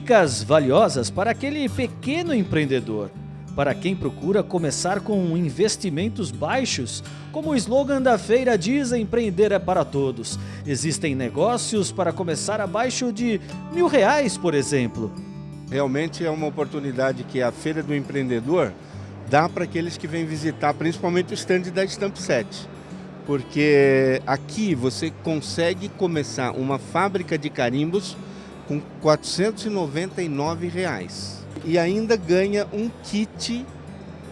Dicas valiosas para aquele pequeno empreendedor, para quem procura começar com investimentos baixos. Como o slogan da feira diz, empreender é para todos. Existem negócios para começar abaixo de mil reais, por exemplo. Realmente é uma oportunidade que a Feira do Empreendedor dá para aqueles que vêm visitar, principalmente o stand da Stamp 7. Porque aqui você consegue começar uma fábrica de carimbos com 499 reais. e ainda ganha um kit,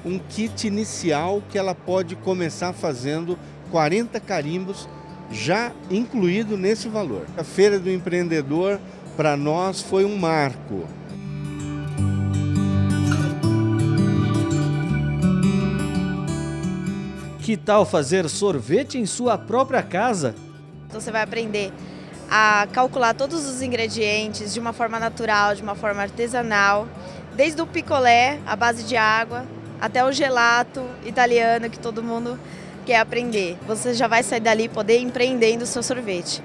um kit inicial que ela pode começar fazendo 40 carimbos já incluído nesse valor. A Feira do Empreendedor para nós foi um marco. Que tal fazer sorvete em sua própria casa? Então você vai aprender a calcular todos os ingredientes de uma forma natural, de uma forma artesanal, desde o picolé, a base de água, até o gelato italiano que todo mundo quer aprender. Você já vai sair dali poder empreendendo o seu sorvete.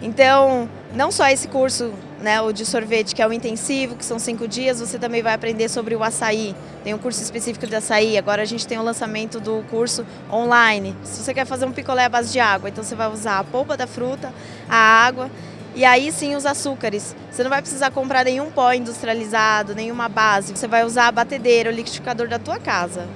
Então, não só esse curso, né, o de sorvete, que é o intensivo, que são cinco dias, você também vai aprender sobre o açaí. Tem um curso específico de açaí, agora a gente tem o lançamento do curso online. Se você quer fazer um picolé à base de água, então você vai usar a polpa da fruta, a água e aí sim os açúcares. Você não vai precisar comprar nenhum pó industrializado, nenhuma base. Você vai usar a batedeira, o liquidificador da tua casa.